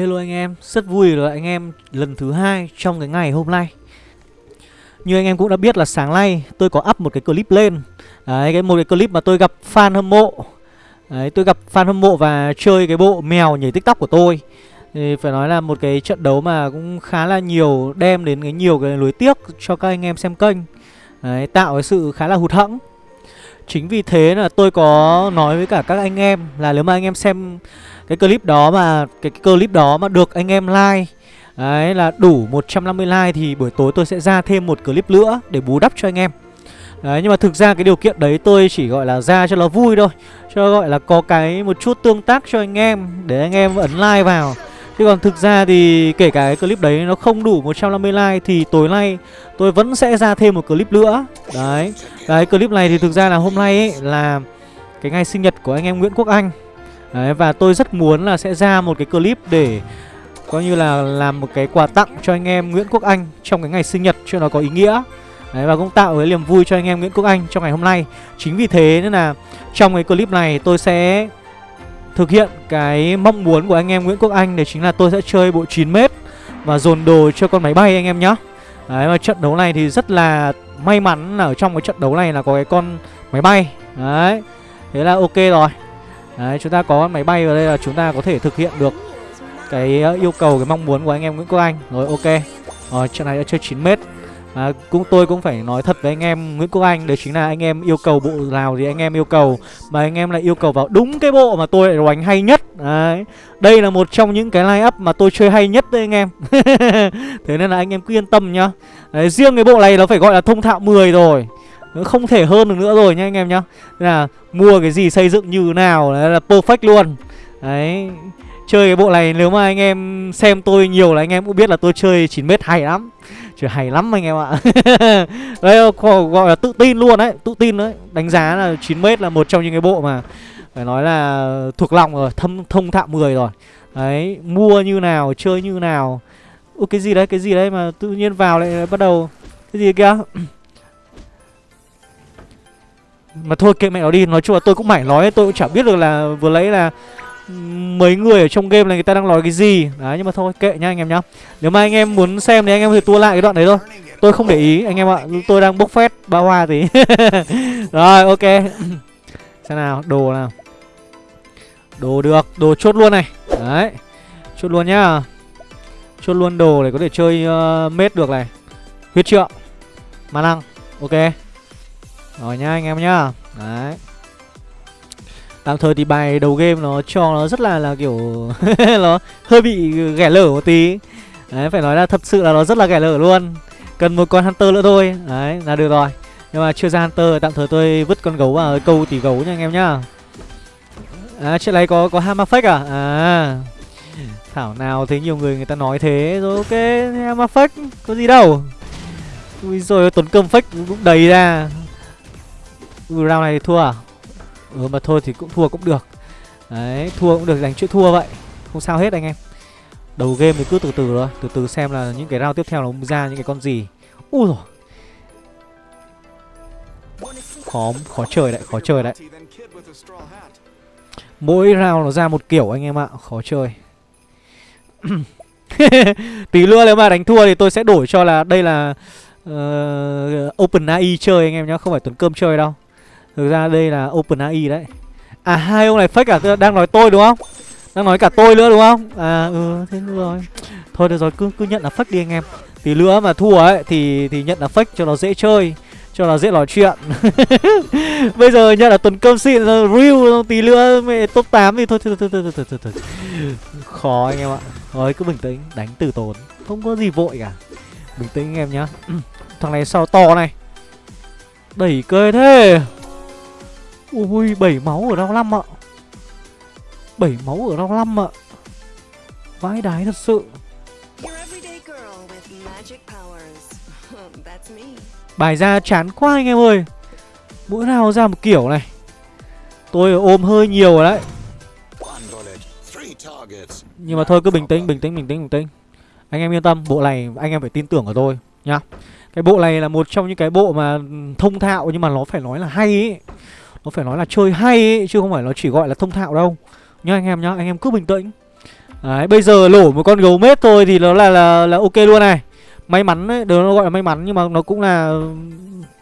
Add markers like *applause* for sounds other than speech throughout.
hello anh em, rất vui là anh em lần thứ hai trong cái ngày hôm nay. Như anh em cũng đã biết là sáng nay tôi có up một cái clip lên. Đấy, cái một cái clip mà tôi gặp fan hâm mộ. Đấy, tôi gặp fan hâm mộ và chơi cái bộ mèo nhảy tiktok của tôi. Thì phải nói là một cái trận đấu mà cũng khá là nhiều đem đến cái nhiều cái lối tiếc cho các anh em xem kênh. Đấy, tạo cái sự khá là hụt hẫng. Chính vì thế là tôi có nói với cả các anh em là nếu mà anh em xem cái clip đó mà cái, cái clip đó mà được anh em like Đấy là đủ 150 like thì buổi tối tôi sẽ ra thêm một clip nữa để bù đắp cho anh em. Đấy nhưng mà thực ra cái điều kiện đấy tôi chỉ gọi là ra cho nó vui thôi Cho gọi là có cái một chút tương tác cho anh em để anh em ấn like vào. Chứ còn thực ra thì kể cả cái clip đấy nó không đủ 150 like thì tối nay tôi vẫn sẽ ra thêm một clip nữa. Đấy Đấy clip này thì thực ra là hôm nay ấy là cái ngày sinh nhật của anh em Nguyễn Quốc Anh. Đấy, và tôi rất muốn là sẽ ra một cái clip để coi như là làm một cái quà tặng cho anh em Nguyễn Quốc Anh trong cái ngày sinh nhật cho nó có ý nghĩa. Đấy, và cũng tạo cái niềm vui cho anh em Nguyễn Quốc Anh trong ngày hôm nay. Chính vì thế nên là trong cái clip này tôi sẽ thực hiện cái mong muốn của anh em Nguyễn Quốc Anh, Đấy chính là tôi sẽ chơi bộ 9m và dồn đồ cho con máy bay anh em nhé Đấy, và trận đấu này thì rất là may mắn là ở trong cái trận đấu này là có cái con máy bay. Đấy, Thế là ok rồi. Đấy chúng ta có máy bay vào đây là chúng ta có thể thực hiện được cái ờ, yêu cầu cái mong muốn của anh em Nguyễn Quốc Anh. Rồi ok. Rồi trận này đã chơi 9m à, cũng tôi cũng phải nói thật với anh em Nguyễn Quốc Anh đấy chính là anh em yêu cầu bộ nào thì anh em yêu cầu. Mà anh em lại yêu cầu vào đúng cái bộ mà tôi lại đánh hay nhất. Đấy đây là một trong những cái line up mà tôi chơi hay nhất đấy anh em. *laughs* Thế nên là anh em cứ yên tâm nhá. Đấy, riêng cái bộ này nó phải gọi là thông thạo 10 rồi không thể hơn được nữa rồi nha anh em nhá. Nên là mua cái gì xây dựng như nào đấy là perfect luôn. Đấy. Chơi cái bộ này nếu mà anh em xem tôi nhiều là anh em cũng biết là tôi chơi 9 mét hay lắm. Chơi hay lắm anh em ạ. *laughs* Đây gọi là tự tin luôn đấy, Tự tin đấy. Đánh giá là 9 mét là một trong những cái bộ mà Phải nói là thuộc lòng rồi, Thâm, thông thạo 10 rồi. Đấy, Mua như nào, Chơi như nào. Ủa, cái gì đấy, Cái gì đấy mà tự nhiên vào lại bắt đầu. Cái gì kia? Mà thôi kệ mẹ nó đi Nói chung là tôi cũng mải nói Tôi cũng chả biết được là vừa lấy là mấy người ở trong game này người ta đang nói cái gì. Đấy nhưng mà thôi kệ nha anh em nhá. Nếu mà anh em muốn xem thì anh em có thể tua lại cái đoạn đấy thôi. Tôi không để ý anh em ạ. Tôi đang bốc phét ba hoa tí. *laughs* Rồi ok. *clears throat* Xem nào đồ nào. Đồ được Đồ chốt luôn này. Đấy Chốt luôn nhá. Chốt luôn đồ để có thể chơi uh, mết được này. Huyết trượng Ma năng Ok. Rồi nha anh em nhá Đấy. Tạm thời thì bài đầu game nó cho nó rất là là kiểu *laughs* Nó hơi bị ghẻ lở một tí. Đấy, phải nói là thật sự là nó rất là ghẻ lở luôn. Cần một con Hunter nữa thôi. Đấy, là được rồi. Nhưng mà chưa ra Hunter, tạm thời tôi vứt con gấu vào câu tỷ gấu nha anh em nhá. À chuyện này có có Hammer Fake à? À. Thảo nào thấy nhiều người người ta nói thế. Rồi, ok, Hammer Fake, Có gì đâu. Ui rồi tốn cơm fake cũng đầy ra. Ừ, round này thua à? Ừ mà thôi thì cũng thua cũng được. Đấy thua cũng được đánh chuyện thua vậy. Không sao hết anh em. Đầu game thì cứ từ từ thôi Từ từ xem là những cái round tiếp theo nó ra những cái con gì. Ui rồi Khó, khó chơi đấy, khó chơi đấy. Mỗi round nó ra một kiểu anh em ạ Khó chơi. *laughs* Tí nữa nếu mà đánh thua thì tôi sẽ đổi cho là đây là uh, Open AI chơi anh em nhá Không phải Tuấn Cơm chơi đâu. Thực ra đây là Open AI đấy. À hai ông này fake à Đang nói tôi đúng không? Đang nói cả tôi nữa đúng không? À ừ thế rồi. Thôi được rồi cứ cứ nhận là fake đi anh em. Tí nữa mà thua ấy thì thì nhận là fake cho nó dễ chơi cho nó dễ nói chuyện. *laughs* Bây giờ nhận là tuần cơm xịn Real tí nữa mẹ top 8 thì thôi thôi thôi, thôi, thôi, thôi, thôi. Khó anh em ạ. Rồi cứ bình tĩnh đánh từ tốn. Không có gì vội cả. Bình tĩnh anh em nhá. *clears throat* Thằng này sao to này? Đẩy cơ thế. Ui 7 máu ở round 5 ạ. 7 máu ở round 5 ạ. Vãi đái thật sự. *laughs* Bài ra chán quá anh em ơi. Mỗi nào ra một kiểu này. Tôi ôm hơi nhiều rồi đấy. Nhưng mà thôi cứ bình tĩnh, bình tĩnh, bình tĩnh, bình tĩnh. Anh em yên tâm, bộ này anh em phải tin tưởng ở tôi Nhá. Cái bộ này là một trong những cái bộ mà thông thạo Nhưng mà nó phải nói là hay ấy nó phải nói là chơi hay ấy, chứ không phải nó chỉ gọi là thông thạo đâu Nhá anh em nhá, anh em cứ bình tĩnh Đấy, bây giờ lổ một con gấu mết thôi thì nó là là là ok luôn này. May mắn đấy, đó nó gọi là may mắn nhưng mà nó cũng là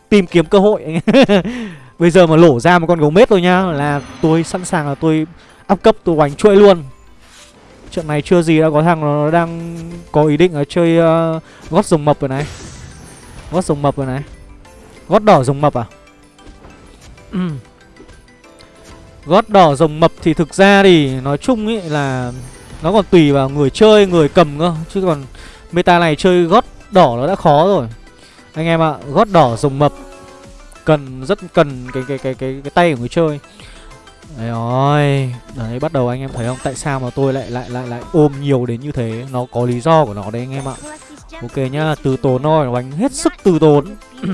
tìm kiếm cơ hội. *laughs* bây giờ mà lổ ra một con gấu mết thôi nhá là tôi sẵn sàng là tôi up cấp tôi oánh chuỗi luôn. Trận này chưa gì đã có thằng nó đang có ý định là chơi uh, gót rồng mập rồi này. Gót rồng mập rồi này. Gót đỏ rồng mập à? *clears throat* Gót đỏ rồng mập thì thực ra thì nói chung ý là nó còn tùy vào người chơi, người cầm cơ. Chứ còn meta này chơi gót đỏ nó đã khó rồi. Anh em ạ, à, gót đỏ rồng mập Cần, rất cần cái cái cái cái, cái tay của người chơi. Đấy rồi Đấy bắt đầu anh em thấy không? Tại sao mà tôi lại lại lại lại ôm nhiều đến như thế? Nó có lý do của nó đấy anh em ạ. Ok nhá Từ tốn thôi Đánh hết sức từ tốn. *clears throat*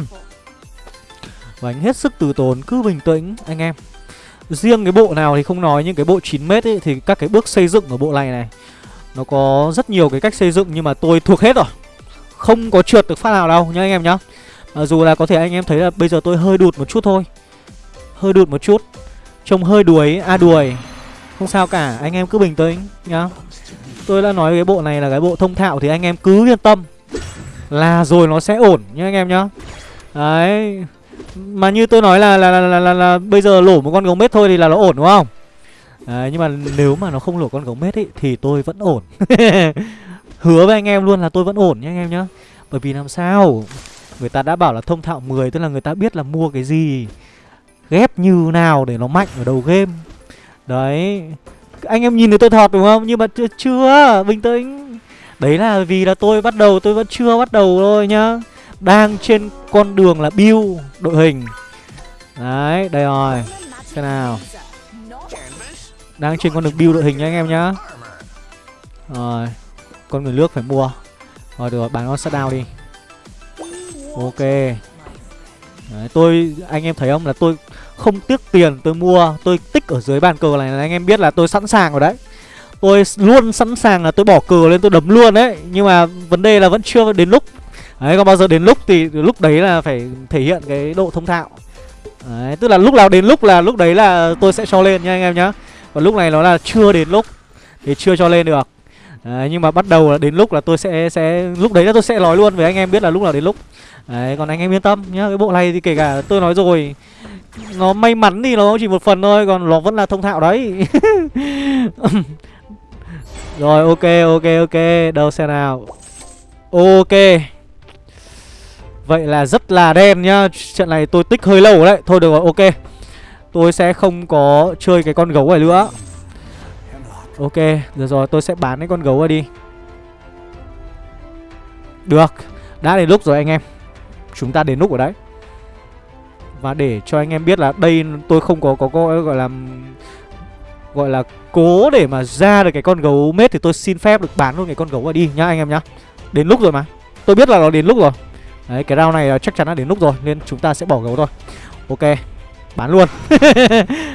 Đánh hết sức từ tốn Cứ bình tĩnh anh em. Riêng cái bộ nào thì không nói Nhưng cái bộ 9m ấy Thì các cái bước xây dựng ở bộ này này Nó có rất nhiều cái cách xây dựng Nhưng mà tôi thuộc hết rồi. Không có trượt được phát nào đâu nhá anh em nhá. À, Dù là có thể anh em thấy là bây giờ tôi hơi đụt một chút thôi. Hơi đụt một chút. Trông hơi đuối, à đuổi. Không sao cả, anh em cứ bình tĩnh nhá. Tôi đã nói cái bộ này là cái bộ thông thạo Thì anh em cứ yên tâm Là rồi nó sẽ ổn nhá anh em nhá. Đấy. Mà như tôi nói là là, là, là, là, là bây giờ lổ một con gấu mết thôi thì là nó ổn đúng không? Đấy, nhưng mà nếu mà nó không lổ con gấu mết ấy Thì tôi vẫn ổn. *laughs* Hứa với anh em luôn là tôi vẫn ổn nhé anh em nhá Bởi vì làm sao? Người ta đã bảo là thông thạo 10 Tức là người ta biết là mua cái gì ghép như nào để nó mạnh ở đầu game. Đấy anh em nhìn thấy tôi thọt đúng không? Nhưng mà chưa, chưa bình tĩnh. Đấy là vì là tôi bắt đầu tôi vẫn chưa bắt đầu thôi nhá đang trên con đường là build đội hình. Đấy đây rồi. Xem nào. Đang trên con đường build đội hình nha anh em nhá. Rồi con người nước phải mua. Rồi được rồi bán con down đi. Ok. Đấy, tôi anh em thấy không? Là tôi không tiếc tiền tôi mua. Tôi tích ở dưới bàn cờ này là anh em biết là tôi sẵn sàng rồi đấy. Tôi luôn sẵn sàng là tôi bỏ cờ lên tôi đấm luôn đấy. Nhưng mà vấn đề là vẫn chưa đến lúc đấy còn bao giờ đến lúc thì lúc đấy là phải thể hiện cái độ thông thạo. Đấy tức là lúc nào đến lúc là lúc đấy là tôi sẽ cho lên nha anh em nhá. Còn lúc này nó là chưa đến lúc thì chưa cho lên được. Đấy, nhưng mà bắt đầu là đến lúc là tôi sẽ sẽ lúc đấy là tôi sẽ nói luôn với anh em biết là lúc nào đến lúc. Đấy còn anh em yên tâm nhá cái bộ này thì kể cả tôi nói rồi nó may mắn thì nó chỉ một phần thôi còn nó vẫn là thông thạo đấy. *laughs* Rồi ok ok ok đâu xe nào. Ok vậy là rất là đen nhá. Trận này tôi tích hơi lâu đấy. Thôi được rồi ok. Tôi sẽ không có chơi cái con gấu này nữa. Ok được rồi tôi sẽ bán cái con gấu này đi. Được đã đến lúc rồi anh em. Chúng ta đến lúc rồi đấy. Và để cho anh em biết là đây tôi không có có, có gọi là gọi là cố để mà ra được cái con gấu mết thì tôi xin phép được bán luôn cái con gấu này đi nhá anh em nhá. Đến lúc rồi mà. Tôi biết là nó đến lúc rồi. Đấy cái round này à, chắc chắn là đến lúc rồi nên chúng ta sẽ bỏ gấu thôi. Ok. Bán luôn. *laughs*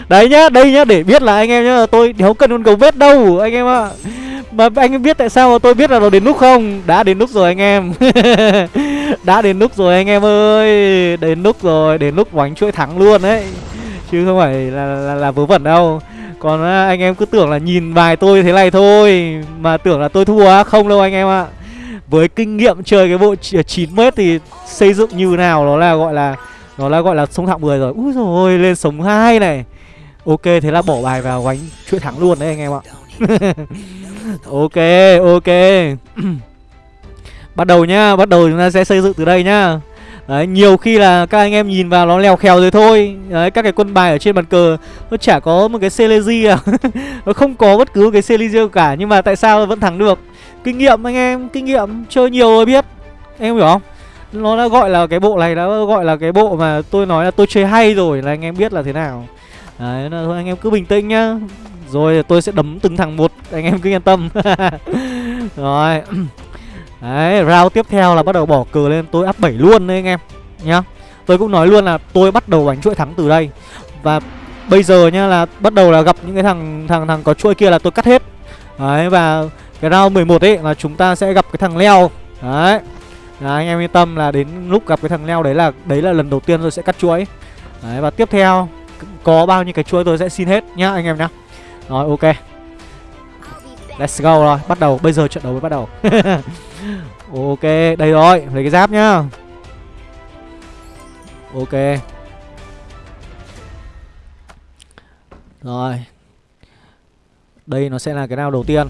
Đấy nhá, đây nhá, để biết là anh em nhá Tôi đéo cần con gấu vết đâu anh em ạ. Mà anh em biết tại sao mà tôi biết là nó đến lúc không? Đã đến lúc rồi anh em. *laughs* Đã đến lúc rồi anh em ơi Đến lúc rồi, đến lúc bánh chuỗi thắng luôn đấy. Chứ không phải là, là, là vớ vẩn đâu. Còn à, anh em cứ tưởng là nhìn bài tôi thế này thôi Mà tưởng là tôi thua Không đâu anh em ạ. Với kinh nghiệm chơi cái bộ 9m thì xây dựng như nào nó là gọi là nó là gọi là sống thạo 10 rồi. Úi rồi lên sống 2 này. Ok thế là bỏ bài vào gánh chuỗi thắng luôn đấy anh em ạ. *laughs* Ok ok. *clears throat* Bắt đầu nhá Bắt đầu chúng ta sẽ xây dựng từ đây nhá. Đấy, nhiều khi là các anh em nhìn vào nó lèo khèo rồi thôi. Đấy, các cái quân bài ở trên bàn cờ Nó chả có một cái Celezy à. *laughs* Nó không có bất cứ cái Celezy cả Nhưng mà tại sao vẫn thắng được? Kinh nghiệm anh em, kinh nghiệm Chơi nhiều rồi biết. Em hiểu không? Nó đã gọi là cái bộ này đã gọi là cái bộ mà tôi nói là tôi chơi hay rồi là anh em biết là thế nào. Đấy là thôi anh em cứ bình tĩnh nhá. Rồi tôi sẽ đấm từng thằng một anh em cứ yên tâm. *laughs* Rồi. *clears throat* Đấy round tiếp theo là bắt đầu bỏ cờ lên tôi áp 7 luôn đấy anh em nhá. Tôi cũng nói luôn là tôi bắt đầu bánh chuỗi thắng từ đây. Và bây giờ nhá là bắt đầu là gặp những cái thằng thằng thằng có chuỗi kia là tôi cắt hết. Đấy và cái round 11 ấy là chúng ta sẽ gặp cái thằng leo. Đấy. Đấy, anh em yên tâm là đến lúc gặp cái thằng leo đấy là đấy là lần đầu tiên tôi sẽ cắt chuỗi. Đấy và tiếp theo có bao nhiêu cái chuỗi tôi sẽ xin hết nhá anh em nhá. Rồi ok. Let's go rồi, bắt đầu, bây giờ trận đấu mới bắt đầu. *laughs* Ok, đây rồi, lấy cái giáp nhá. Ok. Rồi. Đây nó sẽ là cái nào đầu tiên.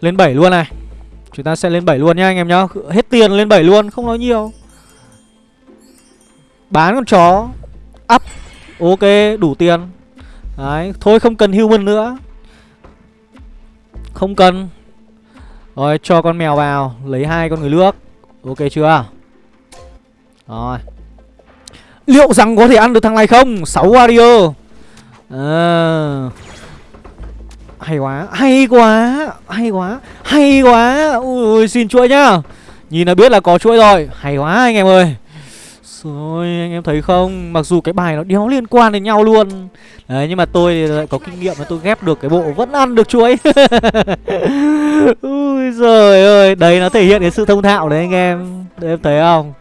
Lên 7 luôn này. Chúng ta sẽ lên 7 luôn nhá anh em nhá. Hết tiền lên 7 luôn, không nói nhiều. Bán con chó. Up. Ok, đủ tiền. Đấy, thôi không cần human nữa. Không cần. Rồi, cho con mèo vào Lấy hai con người nước Ok chưa? Rồi. Liệu rằng có thể ăn được thằng này không? 6 warrior. À, hay quá Hay quá Hay quá Hay quá. Ui xin chuỗi nhá. Nhìn là biết là có chuỗi rồi. Hay quá anh em ơi. Rồi, anh em thấy không? Mặc dù cái bài nó đéo liên quan đến nhau luôn. Đấy, nhưng mà tôi lại có kinh nghiệm và tôi ghép được cái bộ vẫn ăn được chuối *laughs* Ui giời ơi, Đấy nó thể hiện cái sự thông thạo đấy anh em. Đấy em thấy không?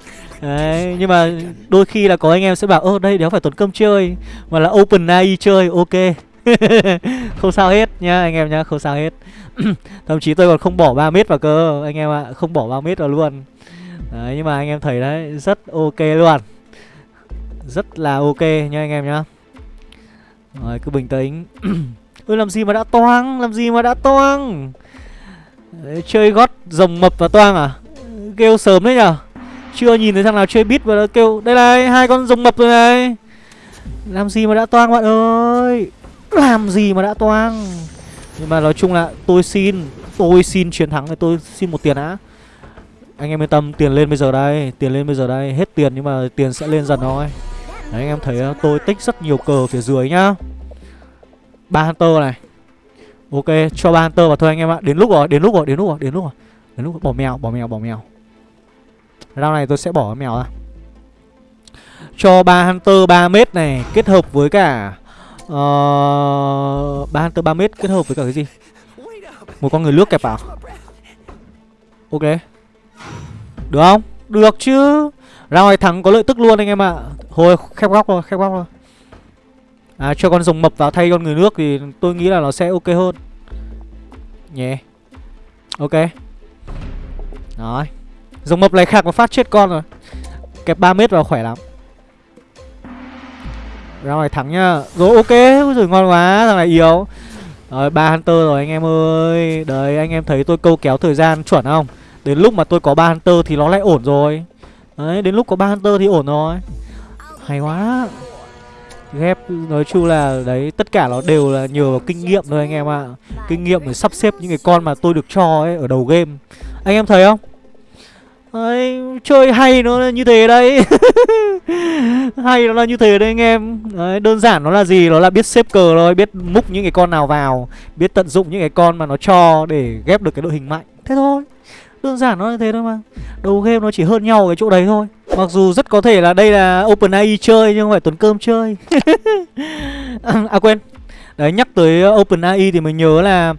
Đấy, nhưng mà đôi khi là có anh em sẽ bảo, Ơ, đây đéo phải tốn cơm chơi, Mà là open AI chơi. Ok. *laughs* không sao hết nhá anh em nhá không sao hết. *clears throat* Thậm chí tôi còn không bỏ 3 mét vào cơ anh em ạ à, không bỏ 3 mét vào luôn. Đấy nhưng mà anh em thấy đấy Rất ok luôn. Rất là ok nha anh em nhá. Rồi cứ bình tĩnh. *clears throat* Ôi làm gì mà đã toang Làm gì mà đã toang? Đấy, Chơi gót rồng mập và toang à? Kêu sớm đấy nhở? Chưa nhìn thấy thằng nào chơi bit và kêu Đây này hai con rồng mập rồi này. Làm gì mà đã toang bạn ơi? Làm gì mà đã toang? Nhưng mà nói chung là tôi xin Tôi xin chiến thắng thì tôi xin một tiền á. Anh em yên tâm, tiền lên bây giờ đây Tiền lên bây giờ đây, hết tiền nhưng mà tiền sẽ lên dần thôi. Đấy anh em thấy ờ, tôi tích rất nhiều cờ phía dưới nhá. Ba Hunter này. Ok, cho ba Hunter vào thôi anh em ạ. Đến lúc rồi, đến lúc rồi, đến lúc rồi, đến lúc rồi. Đến lúc rồi. bỏ mèo, bỏ mèo, bỏ mèo. Round này tôi sẽ bỏ mèo ra. Cho ba Hunter 3 mét này Kết hợp với cả Ờ, uh, 3 Hunter 3 mét kết hợp với cả cái gì? Một con người nước kẹp vào Ok. Được không? Được chứ. Ra ngoài thắng có lợi tức luôn anh em ạ. À. Thôi khép góc rồi, khép góc rồi À cho con rồng mập vào thay con người nước Thì tôi nghĩ là nó sẽ ok hơn. Nhé Ok. Rồi. Rồng mập này khạc và phát chết con rồi. Kẹp 3 mét vào khỏe lắm. Ra ngoài thắng nhá. Rồi ok, rồi ngon quá, thằng này yếu. Rồi ba Hunter rồi anh em ơi. Đấy anh em thấy tôi câu kéo thời gian chuẩn không? Đến lúc mà tôi có ba Hunter thì nó lại ổn rồi. Đấy, đến lúc có ba Hunter thì ổn rồi. Hay quá. Ghép nói chung là đấy Tất cả nó đều là nhờ vào kinh nghiệm thôi anh em ạ. À. Kinh nghiệm để sắp xếp những cái con mà tôi được cho ấy Ở đầu game. Anh em thấy không? Đấy, chơi hay nó là như thế đấy. *laughs* Hay nó là như thế đấy anh em. Đấy, Đơn giản nó là gì? Nó là biết xếp cờ thôi Biết múc những cái con nào vào Biết tận dụng những cái con mà nó cho Để ghép được cái đội hình mạnh. Thế thôi. Đơn giản nó như thế thôi mà. Đầu game nó chỉ hơn nhau cái chỗ đấy thôi. Mặc dù rất có thể là đây là OpenAI chơi Nhưng không phải Tuấn Cơm chơi. *laughs* À quên. Đấy nhắc tới OpenAI thì mình nhớ là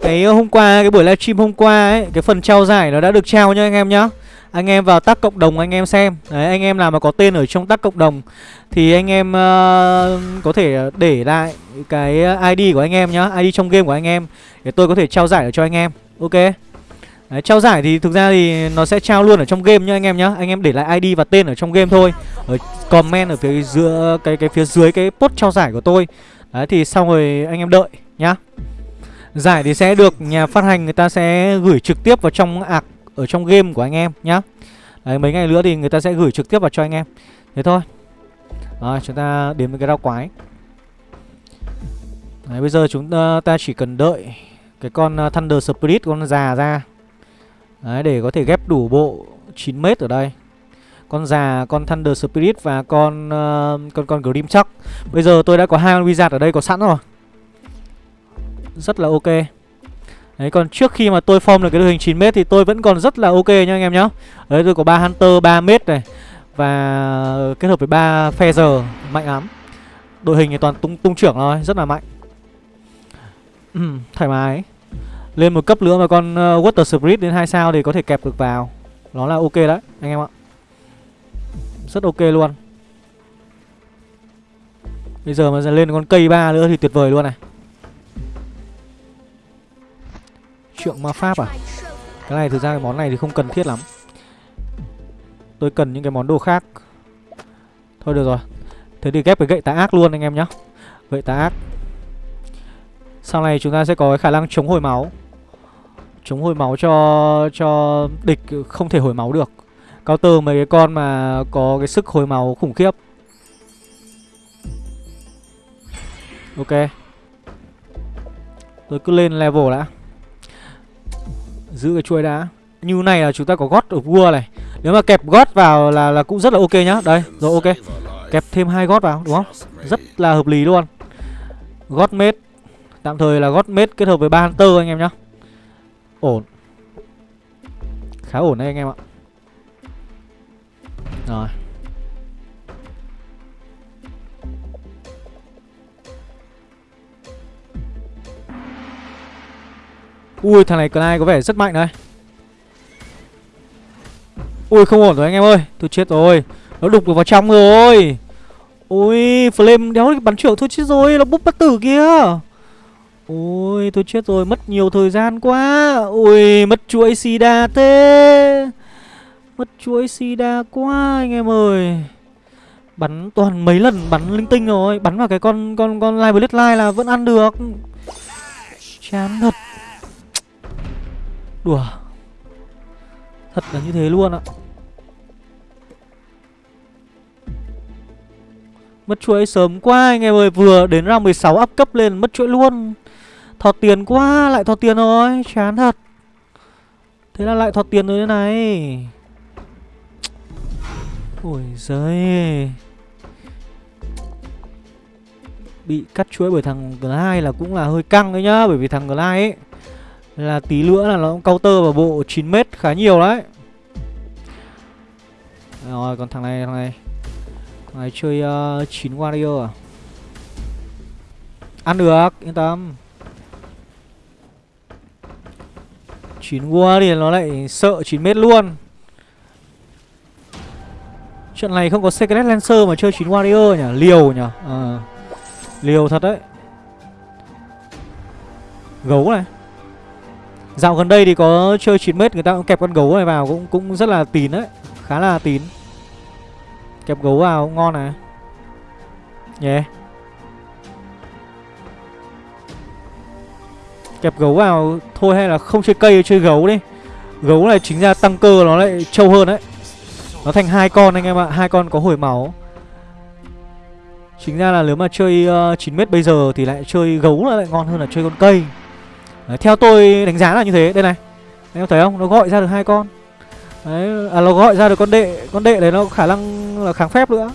cái hôm qua, cái buổi livestream hôm qua ấy Cái phần trao giải nó đã được trao nha anh em nhá. Anh em vào tác cộng đồng anh em xem. Đấy anh em nào mà có tên ở trong tác cộng đồng Thì anh em uh, có thể để lại cái ờ, ID của anh em nhá ID trong game của anh em Để tôi có thể trao giải cho anh em. Ok? Đấy, trao giải thì thực ra thì nó sẽ trao luôn ở trong game nhá anh em nhá. Anh em để lại ID và tên ở trong game thôi. Ở comment ở phía dưới cái cái phía dưới cái post trao giải của tôi. Đấy thì xong rồi anh em đợi nhá. Giải thì sẽ được nhà phát hành người ta sẽ gửi trực tiếp vào trong ạc ở trong game của anh em nhá. Đấy mấy ngày nữa thì người ta sẽ gửi trực tiếp vào cho anh em. Thế thôi. Rồi chúng ta đến với cái rau quái. Đấy bây giờ chúng ờ, ta chỉ cần đợi cái con ờ, Thunder Spirit con già ra. Đấy để có thể ghép đủ bộ 9m ở đây. Con già, con Thunder Spirit và con uh, con con Grim Chuck. Bây giờ tôi đã có hai con Wizard ở đây có sẵn rồi. Rất là ok. Đấy còn trước khi mà tôi form được cái đội hình 9m thì tôi vẫn còn rất là ok nha anh em nhá. Đấy tôi có ba Hunter 3m này Và kết hợp với ba Feather mạnh lắm. Đội hình thì toàn tung tung trưởng thôi, rất là mạnh. Thoải mái. Lên một cấp nữa mà con uh, Water Spirit đến 2 sao thì có thể kẹp được vào. Nó là ok đấy anh em ạ. Rất ok luôn. Bây giờ mà lên con cây ba nữa thì tuyệt vời luôn này. Trượng ma pháp à? Cái này thực ra cái món này thì không cần thiết lắm. Tôi cần những cái món đồ khác. Thôi được rồi. Thế thì ghép cái gậy tà ác luôn anh em nhá. Gậy tà ác. Sau này chúng ta sẽ có cái khả năng chống hồi máu. Chống hồi máu cho cho địch không thể hồi máu được. Cao tơ mấy cái con mà có cái sức hồi máu khủng khiếp. Ok. Tôi cứ lên level đã. Giữ cái chuôi đã. Như này là chúng ta có gót ở vua này. Nếu mà kẹp gót vào là là cũng rất là ok nhá. Đây, rồi ok. Kẹp thêm hai gót vào, đúng không? Rất là hợp lý luôn. Gót mết. Tạm thời là gót mết kết hợp với ba hunter anh em nhá. Ổn. Khá ổn đấy anh em ạ. Rồi. Ui, thằng này Clyde có vẻ rất mạnh đấy Ui, không ổn rồi anh em ơi. Tôi chết rồi. Nó đục được vào trong rồi. Ui, Flame đéo bắn trưởng thôi chết rồi, Nó búp bất tử kia Ôi tôi chết rồi, Mất nhiều thời gian quá. Ui, mất chuỗi sida thế Mất chuỗi sida quá anh em ơi. Bắn toàn mấy lần, bắn linh tinh rồi. Bắn vào cái con con con live blade line là vẫn ăn được. Chán thật. Đùa. Thật là như thế luôn ạ. Mất chuỗi sớm quá anh em ơi, Vừa đến ra 16 up cấp lên mất chuỗi luôn. Thọt tiền quá, Lại thọt tiền rồi, Chán thật. Thế là lại thọt tiền rồi thế này. Ôi giời Bị cắt chuỗi bởi thằng Glide là cũng là hơi căng đấy nhá, Bởi vì thằng Glide ấy là tí nữa là nó cũng counter vào bộ 9m khá nhiều đấy. Rồi còn thằng này thằng này. Thằng này chơi ờ, uh, 9 warrior à? Ăn được yên tâm. 9 warrior thì nó lại sợ 9m luôn. Trận này không có Secret Lancer mà chơi 9 warrior nhỉ? Liều nhỉ? À, Liều thật đấy. Gấu này. Dạo gần đây thì có chơi 9m người ta cũng kẹp con gấu này vào cũng cũng rất là tín đấy, khá là tín. Kẹp gấu vào cũng ngon này. Nhé. Yeah. Kẹp gấu vào thôi hay là không chơi cây chơi gấu đi. Gấu này chính ra tăng cơ nó lại trâu hơn đấy. Nó thành hai con anh em ạ, hai con có hồi máu. Chính ra là nếu mà chơi ờ, uh, 9m bây giờ thì lại chơi gấu là lại ngon hơn là chơi con cây. Đấy, theo tôi đánh giá là như thế. Đây này. Anh em thấy không? Nó gọi ra được hai con. Đấy à, nó gọi ra được con đệ. Con đệ đấy nó khả năng là kháng phép nữa.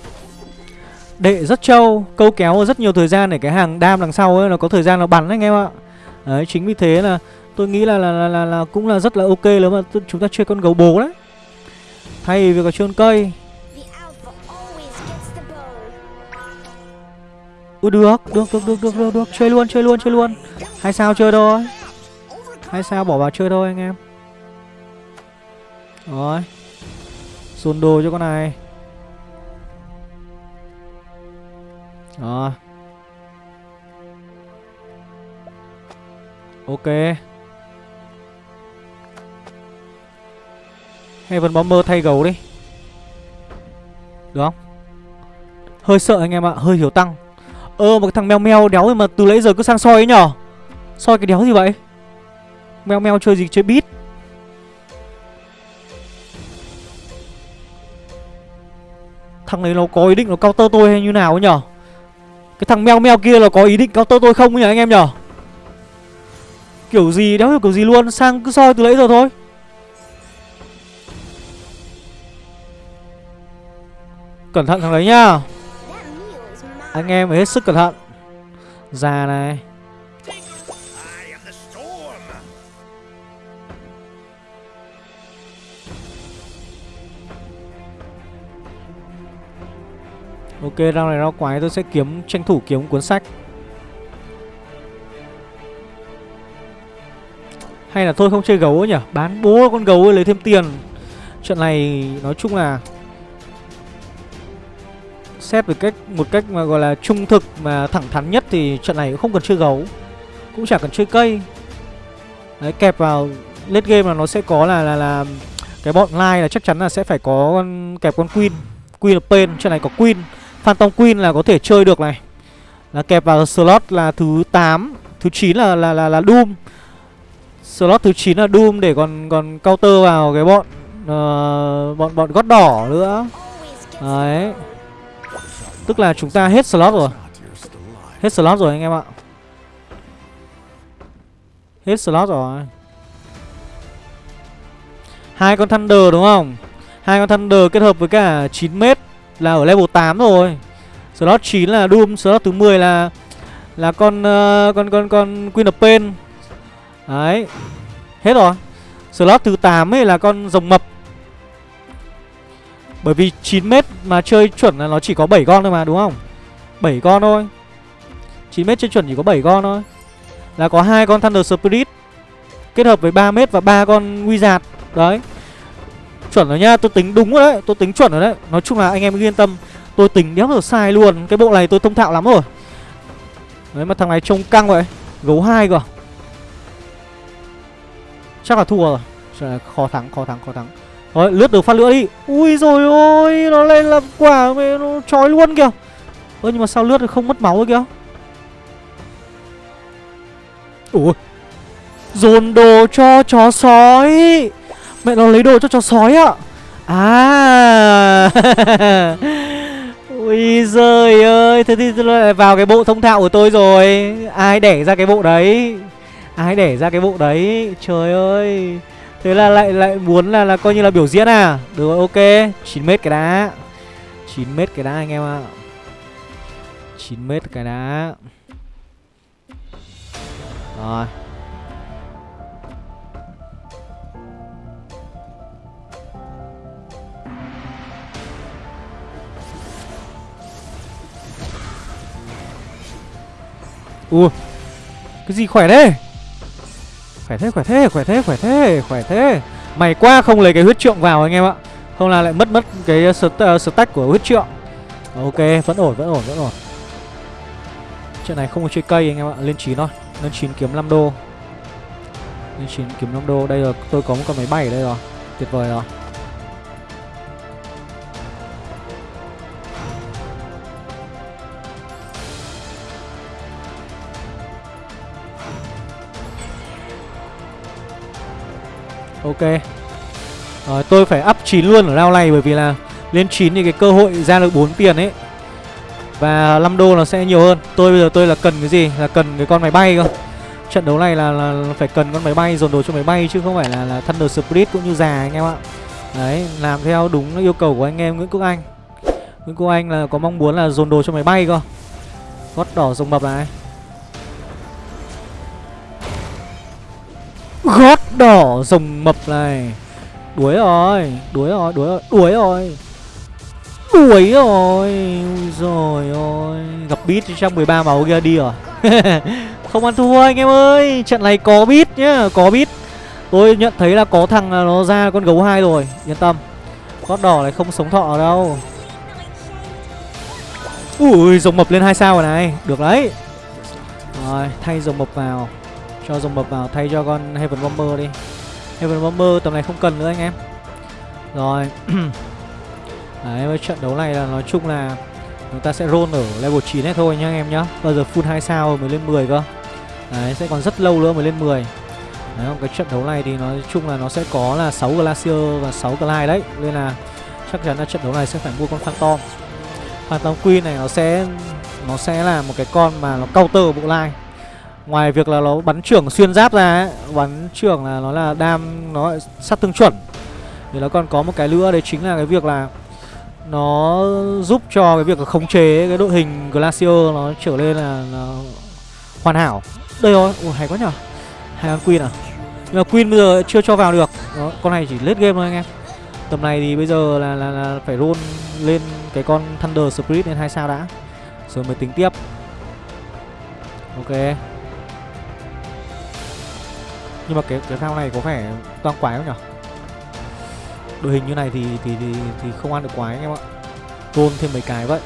Đệ rất trâu câu kéo rất nhiều thời gian để cái hàng đam đằng sau ấy nó có thời gian nó bắn anh em ạ. Đấy chính vì thế là tôi nghĩ là là, là, là, là cũng là rất là ok nếu mà chúng ta chơi con gấu bố đấy. Thay vì có chơi con cây. Ui được, được, được, được, được, được, được, chơi luôn, chơi luôn, chơi luôn. Hai sao chơi thôi hay sao, bỏ vào chơi thôi, anh em. Rồi. Dồn đồ cho con này. Rồi. Ok. Heaven Bomber thay gấu đi. Được không? Hơi sợ anh em ạ, Hơi hiểu tăng. Ơ, một cái thằng meo meo đéo mà từ nãy giờ cứ sang soi ấy nhở? Soi cái đéo gì vậy? Mèo mèo chơi gì, chơi bít Thằng này nó có ý định nó counter tôi hay như nào ấy nhở? Cái thằng meo meo kia là có ý định counter tôi không nhỉ anh em nhở? Kiểu gì đéo hiểu kiểu gì luôn, Sang cứ soi từ lấy giờ thôi. Cẩn thận thằng đấy nhá. Anh em phải hết sức cẩn thận. Già này. Ok, rau này rau quái tôi sẽ kiếm tranh thủ kiếm cuốn sách. Hay là tôi không chơi gấu nhỉ? Bán bố con gấu ấy lấy thêm tiền. Trận này nói chung là xét về cách một cách mà gọi là trung thực mà thẳng thắn nhất thì trận này cũng không cần chơi gấu, cũng chả cần chơi cây. đấy kẹp vào late game là nó sẽ có là là là cái bọn like là chắc chắn là sẽ phải có con kẹp con queen queen of pain trận này có queen phantom queen là có thể chơi được này. Là kẹp vào slot là thứ 8 thứ 9 là là là, là doom. Slot thứ 9 là doom để còn còn counter vào cái bọn uh, bọn bọn gót đỏ nữa. Đấy. Tức là chúng ta hết slot rồi. Hết slot rồi anh em ạ. Hết slot rồi. Hai con thunder đúng không? Hai con thunder kết hợp với cả 9 m là ở level 8 rồi. Slot 9 là doom slot thứ 10 là là con uh, con con con queen of pain. Đấy. Hết rồi. Slot thứ 8 ấy là con rồng mập. Bởi vì 9m mà chơi chuẩn là nó chỉ có 7 con thôi mà đúng không? 7 con thôi. 9m chơi chuẩn chỉ có 7 con thôi. Là có hai con Thunder Spirit Kết hợp với 3m và ba con Wizard. Đấy. Chuẩn rồi nhá, tôi tính đúng rồi đấy Tôi tính chuẩn rồi đấy. Nói chung là anh em yên tâm Tôi tính đéo được sai luôn. Cái bộ này tôi thông thạo lắm rồi. Đấy mà thằng này trông căng vậy Gấu hai cơ à? Chắc là thua rồi. Khó thắng, khó thắng, khó thắng. Thôi, lướt được phát lửa đi. Ui rồi ôi, nó lên làm quả mẹ nó trói luôn kìa. Ơ nhưng mà sao lướt không mất máu rồi kìa? Ủa Dồn đồ cho chó sói. Mẹ nó lấy đồ cho chó sói ạ. À. *laughs* Ui giời ơi, Thế thì lại vào cái bộ thông thạo của tôi rồi. Ai đẻ ra cái bộ đấy? Ai đẻ ra cái bộ đấy? Trời ơi. Thế là lại lại muốn là là coi như là biểu diễn à? Được rồi, ok. 9m cái đá 9m cái đá anh em ạ. À. 9m cái đá Rồi. Ui. Cái gì khỏe thế? Khỏe thế khỏe thế khỏe thế khỏe thế khỏe thế. Mày qua không lấy cái huyết trượng vào anh em ạ. Không là lại mất mất cái ờ, uh, ờ, stack của huyết trượng. Ok vẫn ổn vẫn ổn vẫn ổn. Chuyện này không có chơi cây anh em ạ Lên 9 thôi. Lên 9 kiếm 5 đô. Lên 9 kiếm 5 đô. Đây là tôi có một con máy bay ở đây rồi. Tuyệt vời rồi. Ok. Rồi tôi phải up 9 luôn ở round này bởi vì là lên 9 thì cái cơ hội ra được 4 tiền ấy. Và 5 đô nó sẽ nhiều hơn. Tôi bây giờ tôi là cần cái gì? Là cần cái con máy bay cơ. Trận đấu này là, là phải cần con máy bay dồn đồ cho máy bay chứ không phải là, là Thunder Spirit cũng như già anh em ạ. Đấy, làm theo đúng yêu cầu của anh em Nguyễn Quốc Anh. Nguyễn Quốc Anh là có mong muốn là dồn đồ cho máy bay cơ. Gót đỏ rồng mập này Gót đỏ rồng mập này. Đuối rồi Đuối rồi Đuối rồi Đuối rồi. Đuối rồi rồi ôi Gặp bít trong 13 máu kia đi rồi. *laughs* Không ăn thua anh em ơi. Trận này có bít nhá, Có bít Tôi nhận thấy là có thằng nó ra con gấu hai rồi, Yên tâm. Gót đỏ này không sống thọ đâu. Ui, rồng mập lên hai sao rồi này. Được đấy. Rồi, thay rồng mập vào cho dòng mập vào, thay cho con Heaven Bomber đi. Heaven Bomber tầm này không cần nữa anh em. Rồi. *clears throat* Đấy, với trận đấu này là nói chung là Chúng ta sẽ roll ở level 9 hết thôi nhá anh em nhá. Bây giờ full 2 sao mới lên 10 cơ. Đấy, sẽ còn rất lâu nữa mới lên 10 Đấy không cái trận đấu này thì nói chung là nó sẽ có là 6 Glacier và 6 Glide đấy. Nên là chắc chắn là trận đấu này sẽ phải mua con Phantom. Phantom Queen này nó sẽ Nó sẽ là một cái con mà nó counter bộ line. Ngoài việc là nó bắn trưởng xuyên giáp ra ấy, Bắn trưởng là nó là đam Nó sát thương chuẩn. Thì nó còn có một cái nữa đấy chính là cái việc là Nó giúp cho cái việc là khống chế cái đội hình Glacier Nó trở lên là, là hoàn hảo. Đây rồi, Ủa, hay quá nhở? Hay con Queen à? Nhưng mà Queen bây giờ chưa cho vào được. Đó, Con này chỉ lết game thôi anh em. Tầm này thì bây giờ là, là, là phải roll lên cái con Thunder Spirit lên hai sao đã. Rồi mới tính tiếp. Ok nhưng mà cái cái phao này có vẻ toàn quái không nhỉ đội hình như này thì thì thì, thì không ăn được quái anh em ạ. Tôn thêm mấy cái vậy.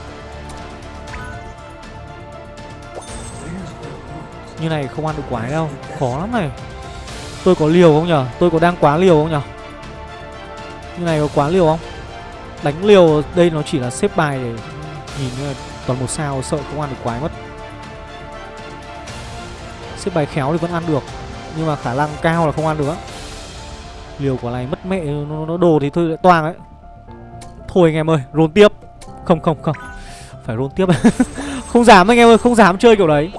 Như này không ăn được quái đâu. Khó lắm này. Tôi có liều không nhở? Tôi có đang quá liều không nhở? Như này có quá liều không? Đánh liều đây nó chỉ là xếp bài để Nhìn như là toàn một sao sợ không ăn được quái mất. Xếp bài khéo thì vẫn ăn được. Nhưng mà khả năng cao là không ăn được Liều quả này mất mẹ nó, nó đồ thì thôi lại toang ấy. Thôi anh em ơi roll tiếp. Không không không. Phải roll tiếp. *laughs* Không dám anh em ơi không dám chơi kiểu đấy.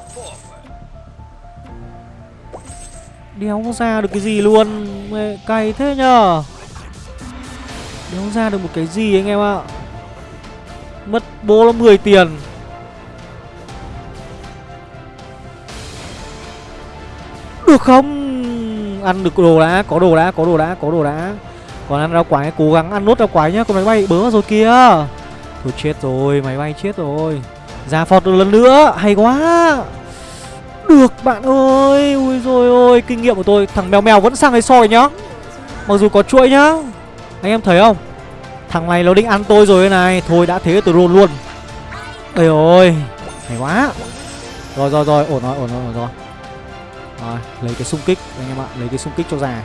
Đéo ra được cái gì luôn? Mẹ cay thế nhờ. Đéo ra được một cái gì anh em ạ? Mất bố nó 10 tiền. Được không? Ăn được đồ đã, Có đồ đã, Có đồ đã, Có đồ đã. Còn ăn rau quái, Cố gắng ăn nốt rau quái nhá, Con máy bay bớ rồi kia Thôi chết rồi, Máy bay chết rồi. Ra phọt được lần nữa, Hay quá. Được, bạn ơi. Ui rồi ôi, Kinh nghiệm của tôi, Thằng mèo mèo vẫn sang đây soi nhá. Mặc dù có chuỗi nhá. Anh em thấy không? Thằng này nó định ăn tôi rồi này. Thôi, đã thế tôi roll luôn. Ôi ôi, Hay quá. Rồi rồi rồi. Ổn rồi ổn rồi ổn rồi. Rồi lấy cái xung kích anh em ạ Lấy cái xung kích cho già.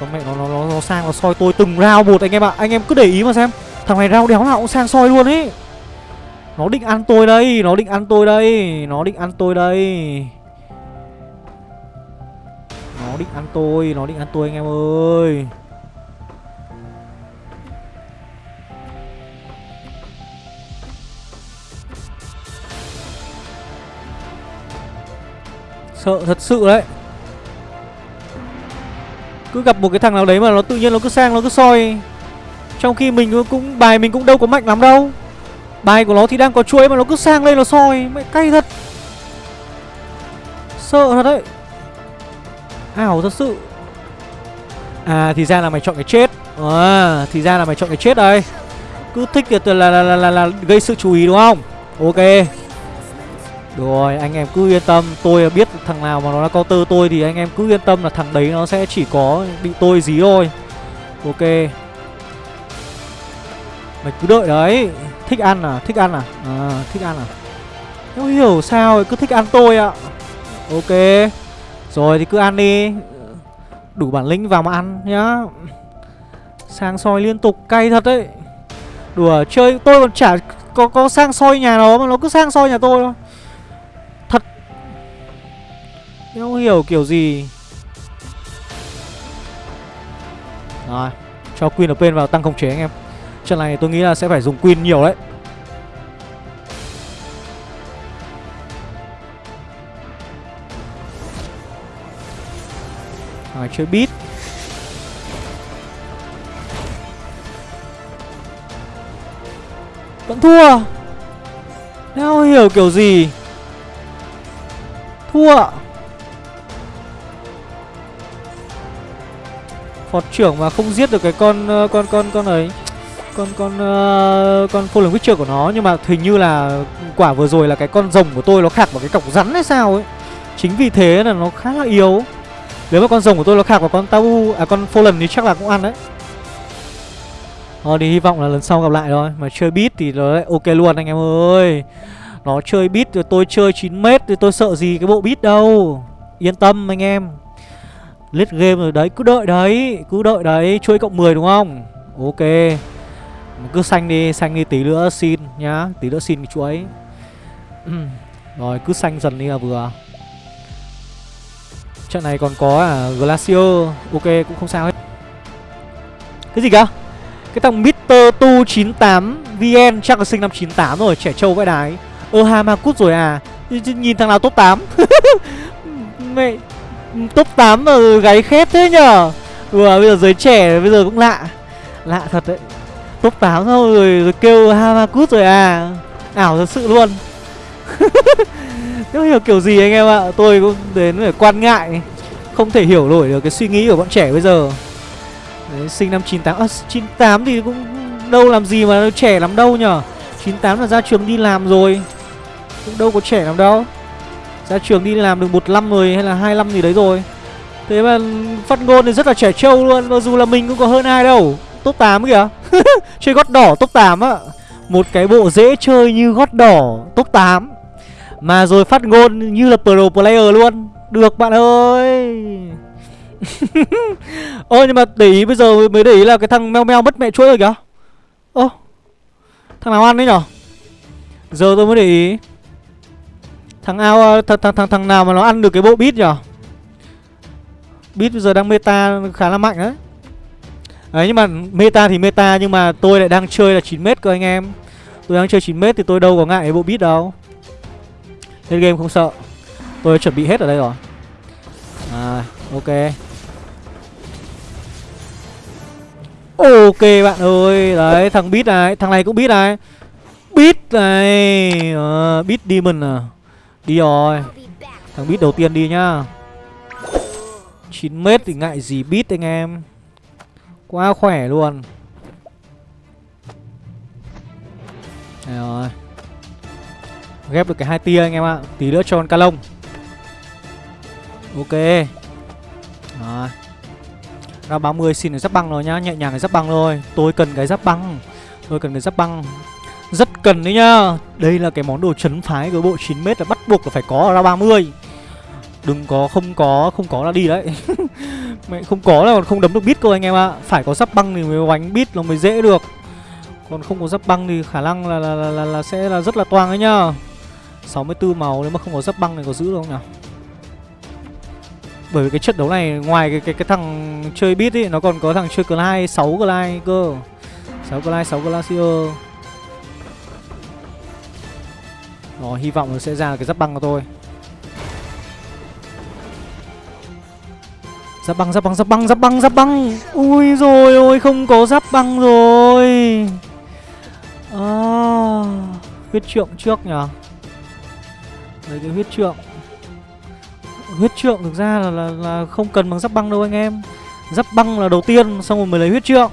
Con mẹ nó nó nó, nó sang nó soi tôi từng rau một anh em ạ. Anh em cứ để ý mà xem. Thằng này rau đéo nào cũng sang soi luôn ấy Nó định ăn tôi đây Nó định ăn tôi đây Nó định ăn tôi đây. Nó định ăn tôi Nó định ăn tôi anh em ơi. Sợ thật sự đấy. Cứ gặp một cái thằng nào đấy mà nó tự nhiên nó cứ sang nó cứ soi. Trong khi mình cũng bài mình cũng đâu có mạnh lắm đâu. Bài của nó thì đang có chuỗi mà nó cứ sang lên nó soi. Mẹ cay thật. Sợ thật đấy. Ảo thật sự. À thì ra là mày chọn cái chết. À thì ra là mày chọn cái chết đây. Cứ thích thì là, là, là, là, là gây sự chú ý đúng không? Ok được rồi, anh em cứ yên tâm. Tôi biết thằng nào mà nó là counter tôi Thì anh em cứ yên tâm là thằng đấy nó sẽ chỉ có bị tôi dí thôi. Ok. Mày cứ đợi đấy. Thích ăn à, thích ăn à? À, thích ăn à? Không hiểu sao cứ thích ăn tôi ạ. Ok. Rồi thì cứ ăn đi. Đủ bản lĩnh vào mà ăn nhá. Sang soi liên tục cay thật đấy. Đùa chơi tôi còn chả có có sang soi nhà nó mà nó cứ sang soi nhà tôi thôi không hiểu kiểu gì. Rồi, Cho Queen of Pain vào tăng khống chế anh em. Trận này tôi nghĩ là sẽ phải dùng Queen nhiều đấy. Rồi, chơi beat. Vẫn thua. Không hiểu kiểu gì. Thua. Phó Phọt trưởng mà không giết được cái con ờ, con con con ấy con con uh, con Fallen Witcher của nó nhưng mà hình như là quả vừa rồi là cái con rồng của tôi nó khạc vào cái cọc rắn hay sao ấy. Chính vì thế là nó khá là yếu. Nếu mà con rồng của tôi nó khạc vào con Tau à con Fallen thì chắc là cũng ăn đấy. Thôi thì hy vọng là lần sau gặp lại thôi Mà chơi beat thì nó lại ok luôn anh em ơi Nó chơi beat rồi tôi chơi 9m thì tôi sợ gì cái bộ beat đâu Yên tâm anh em Lết game rồi đấy, cứ đợi đấy Cứ đợi đấy, chuỗi cộng 10 đúng không? Ok. Cứ xanh đi, xanh đi tí nữa xin nhá Tí nữa xin cái chuỗi *clears throat* Rồi, cứ xanh dần đi là vừa. Trận này còn có à, Glacier. Ok, cũng không sao hết. Cái gì cơ? Cái thằng Mr. Tu 98 VN chắc là sinh năm 98 rồi Trẻ trâu vãi đái. Ơ Hamakut rồi à? Nhìn thằng nào top 8 *laughs* Mẹ Top 8 mà gáy khét thế nhở Vừa bây giờ giới trẻ bây giờ cũng lạ. Lạ thật đấy. Top 8 thôi rồi, rồi kêu Hamakut rồi à. Ảo thật sự luôn. *laughs* Không hiểu kiểu gì anh em ạ. Tôi cũng đến phải quan ngại. Không thể hiểu nổi được cái suy nghĩ của bọn trẻ bây giờ. Đấy, sinh năm 98 à, 98 thì cũng đâu làm gì mà trẻ lắm đâu nhở 98 là ra trường đi làm rồi. Cũng đâu có trẻ lắm đâu ra trường đi làm được một năm rồi hay là hai năm gì đấy rồi. Thế mà phát ngôn thì rất là trẻ trâu luôn mặc dù là mình cũng có hơn ai đâu. Top 8 kìa. *laughs* Chơi gót đỏ top 8 á. Một cái bộ dễ chơi như gót đỏ top 8 mà rồi phát ngôn như là pro player luôn. Được bạn ơi. *laughs* Ôi nhưng mà để ý bây giờ mới để ý là cái thằng meo meo mất mẹ chuỗi rồi kìa. Ô, Thằng nào ăn đấy nhở? Giờ tôi mới để ý. Thằng ao ờ, thằng, thằng, thằng, thằng nào mà nó ăn được cái bộ bit nhở? Bit bây giờ đang meta khá là mạnh đấy. Đấy nhưng mà meta thì meta nhưng mà tôi lại đang chơi là 9m cơ anh em. Tôi đang chơi 9m thì tôi đâu có ngại cái bộ bit đâu. Nên game không sợ. Tôi chuẩn bị hết ở đây rồi. À ok. Ok bạn ơi Đấy thằng bit này Thằng này cũng bit này. Bit này ờ, à, Bit Demon à. Đi rồi. Thằng bit đầu tiên đi nhá. 9m thì ngại gì bit anh em. Quá khỏe luôn. Đây rồi. Ghép được cái hai tia anh em ạ. Tí nữa cho con ca lông. Ok. Rồi. Ra 30 xin được giáp băng rồi nhá. Nhẹ nhàng cái giáp băng thôi. Tôi cần cái giáp băng. Tôi cần cái giáp băng. Rất cần đấy nhá. Đây là cái món đồ chấn phái của bộ 9m là bắt buộc là phải có ở ra 30 Đừng có không có Không có là đi đấy. *laughs* Mẹ không có là còn không đấm được bit cơ anh em ạ. Phải có giáp băng thì mới đánh bit nó mới dễ được. Còn không có giáp băng thì khả năng là, là, là, là, là sẽ là rất là toang ấy nhá. 64 màu nếu mà không có giáp băng này có giữ được không nào bởi vì cái trận đấu này ngoài cái cái cái thằng chơi bit ấy nó còn có thằng chơi Clyde 6 lai cơ. 6 lai 6 Glacier. Rồi hy vọng nó sẽ ra cái giáp băng của tôi. Giáp băng, giáp băng, giáp băng, giáp băng, giáp băng. Ui rồi ôi không có giáp băng rồi. À, huyết trượng trước nhở Lấy cái huyết trượng huyết trượng thực ra là, là, là không cần bằng giáp băng đâu anh em giáp băng là đầu tiên xong rồi mới lấy huyết trượng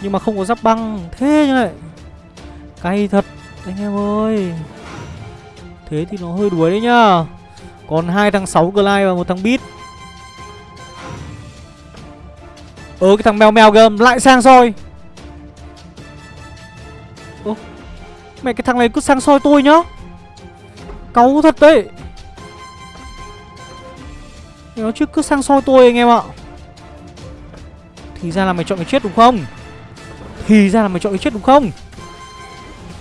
nhưng mà không có giáp băng thế như này cay thật anh em ơi thế thì nó hơi đuối đấy nhá. Còn hai thằng 6 glide và một thằng bit ơ ờ, cái thằng mèo mèo gầm lại sang soi. Ô Mẹ, cái thằng này cứ sang soi tôi nhá. Cáu thật đấy. Nó chứ cứ sang soi tôi anh em ạ. Thì ra là mày chọn cái chết đúng không? Thì ra là mày chọn cái chết đúng không?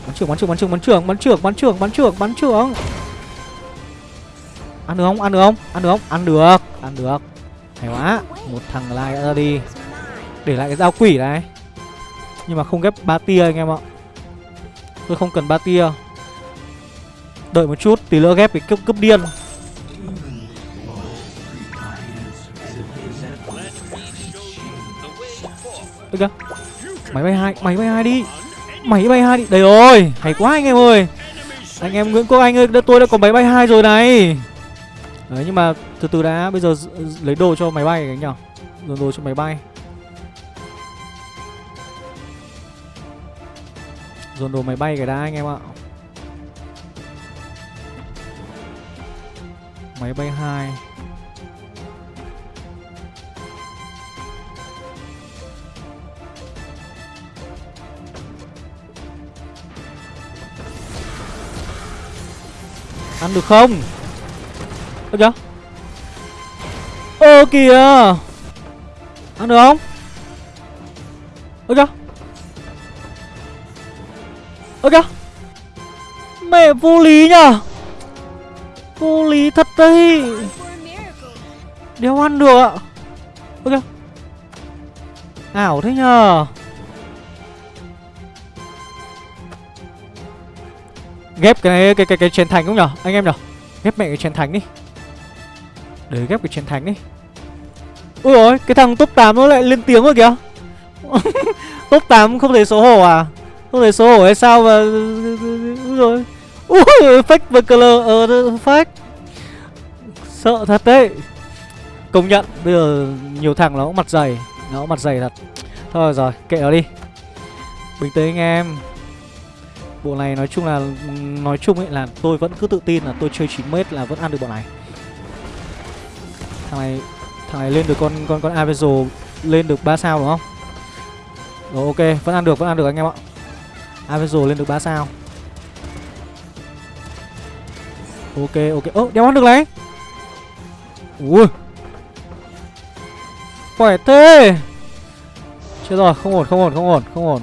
Bắn trưởng bắn trưởng bắn trưởng bắn trưởng bắn trưởng bắn trưởng bắn trưởng bắn trưởng. Ăn được không? Ăn được không? Ăn được không? Ăn được ăn được. Hay quá, một thằng lai ra đi. Để lại cái dao quỷ này. Nhưng mà không ghép ba tia anh em ạ. Tôi không cần ba tia. Đợi một chút, tí nữa ghép cái cướp cướp điên. Được kìa Máy bay hai, Máy bay hai đi. Máy bay hai đi. Đấy rồi, Hay quá anh em ơi. Anh em Nguyễn Quốc Anh ơi Tôi đã có máy bay hai rồi này. Đấy, nhưng mà từ từ đã, Bây giờ lấy đồ cho máy bay cái nhở Dồn đồ cho máy bay. Dồn đồ máy bay cái đã anh em ạ. Máy bay hai. Ăn được không? Ơ chưa Ơ kìa. Ăn được không? Ơ chưa Ơ chưa Mẹ vô lý nhở Vô lý thật đấy. Đéo ăn được ạ. Ơ chưa Ảo thế nhờ. Ghép cái cái cái cái chén thành không nhở? Anh em nhở? Ghép mẹ cái chén thành đi. Để ghép cái chén thành đi. Ui ôi, cái thằng top 8 nó lại lên tiếng rồi kìa. *laughs* Top 8 không thể xấu hổ à? Không thể xấu hổ hay sao mà rồi ui, fake với color ờ fake. Sợ thật đấy. Công nhận, bây giờ nhiều thằng nó cũng mặt dày. Nó cũng mặt dày thật. Thôi rồi, kệ nó đi. Bình tĩnh anh em. Bộ này nói chung là, Nói chung ấy là tôi vẫn cứ tự tin là tôi chơi 9m là vẫn ăn được bộ này. Thằng này Thằng này lên được con con con Avezo Lên được 3 sao đúng không? Rồi ok, vẫn ăn được, vẫn ăn được anh em ạ. Avezo lên được 3 sao. Ok ok. Ơ đeo ăn được này. Ui. Khỏe thế. Chết rồi, không ổn không ổn không ổn không ổn.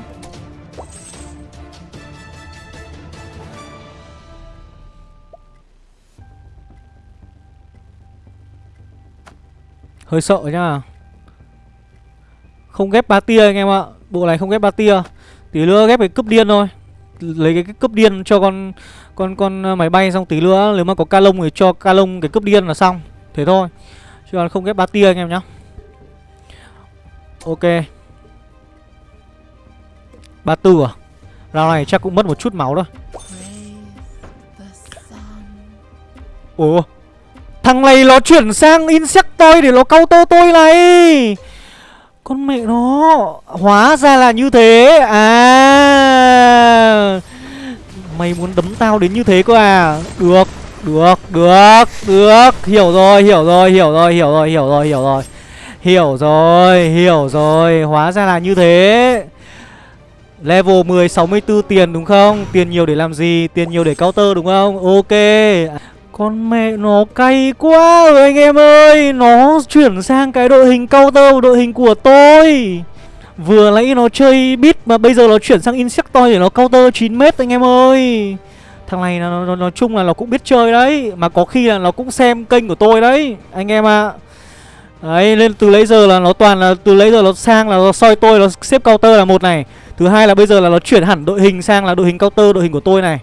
Hơi sợ nhá. Không ghép ba tia anh em ạ. Bộ này không ghép ba tia. Tí nữa ghép cái cướp điên thôi. Lấy cái, cái cướp điên cho con con con ờ, máy bay xong tí nữa Nếu mà có ca lông thì cho ca lông cái cướp điên là xong. Thế thôi. Chứ còn không ghép ba tia anh em nhá. Ok. Ba tư à? Rao này chắc cũng mất một chút máu thôi. Ủa Thằng này nó chuyển sang Insectoid để nó câu tô tôi này. Con mẹ nó, Hóa ra là như thế. À. Mày muốn đấm tao đến như thế cơ à? Được Được Được Được. Hiểu rồi Hiểu rồi Hiểu rồi Hiểu rồi Hiểu rồi Hiểu rồi. Hiểu rồi Hiểu rồi. Hóa ra là như thế. Level 10 64 tiền đúng không? Tiền nhiều để làm gì? Tiền nhiều để counter đúng không? Ok con mẹ nó cay quá rồi anh em ơi. Nó chuyển sang cái đội hình counter đội hình của tôi. Vừa nãy nó chơi bit mà bây giờ nó chuyển sang Insectoid để nó counter 9m anh em ơi. Thằng này nó, nó, nói chung là nó cũng biết chơi đấy Mà có khi là nó cũng xem kênh của tôi đấy Anh em ạ. À. Đấy nên từ lấy giờ là nó toàn là từ lấy giờ nó sang là nó soi tôi nó xếp counter là một này. Thứ hai là bây giờ là nó chuyển hẳn đội hình sang là đội hình counter đội hình của tôi này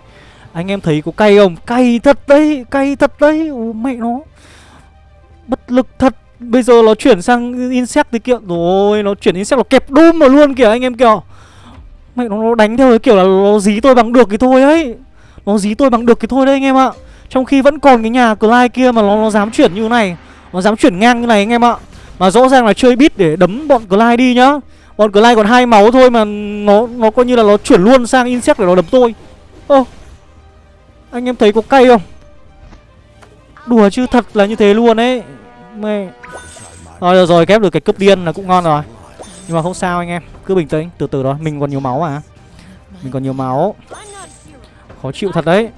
anh em thấy có cay không? Cay thật đấy, cay thật đấy. Ô Mẹ nó. Bất lực thật. Bây giờ nó chuyển sang insect thì kiểu Rồi nó chuyển insect nó kẹp đùm vào luôn kìa anh em kìa. Mẹ nó, nó đánh theo cái kiểu là nó dí tôi bằng được cái thôi ấy Nó dí tôi bằng được cái thôi đấy anh em ạ. Trong khi vẫn còn cái nhà Clyde kia mà nó, nó dám chuyển như này Nó dám chuyển ngang như này anh em ạ. Mà rõ ràng là chơi bit để đấm bọn Clyde đi nhá. Bọn Clyde còn hai máu thôi mà nó nó coi như là nó chuyển luôn sang insect để nó đấm tôi. Ơ anh em thấy có cay không? Đùa chứ thật là như thế luôn ấy. Mẹ. Rồi được rồi kép được cái cướp điên là cũng ngon rồi. Nhưng mà không sao anh em Cứ bình tĩnh. Từ từ đó Mình còn nhiều máu à Mình còn nhiều máu. Khó chịu thật đấy.